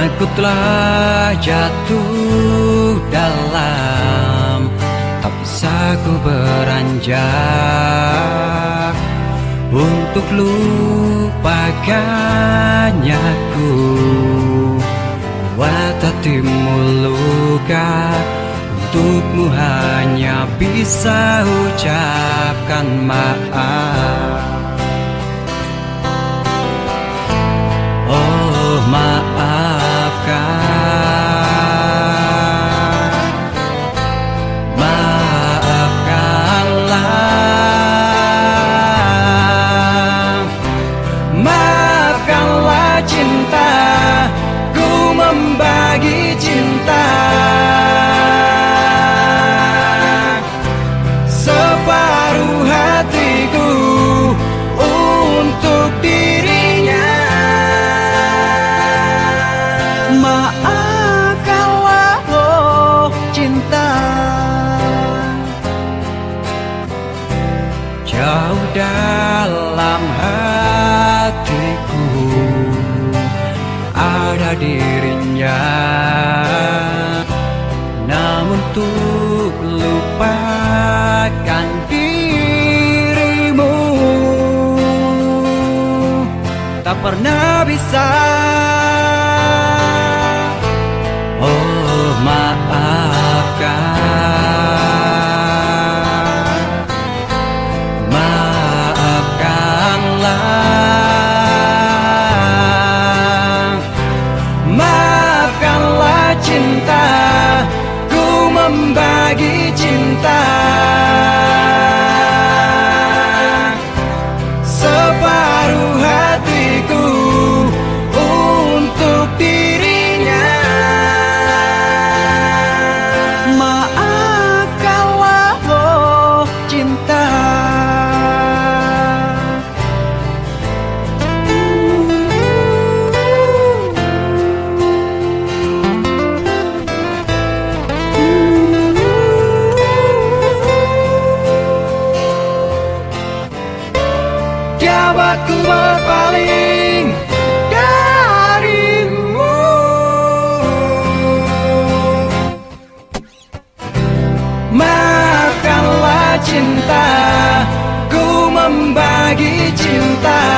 Aku telah jatuh dalam Tak bisa ku beranjak. Untuk lupakannya ku Buat hatimu luka. Untukmu hanya bisa ucapkan maaf Jauh dalam hatiku Ada dirinya. Namun untuk lupakan dirimu Tak pernah bisa life. membuatku berpaling darimu. Makanlah cinta, ku membagi cinta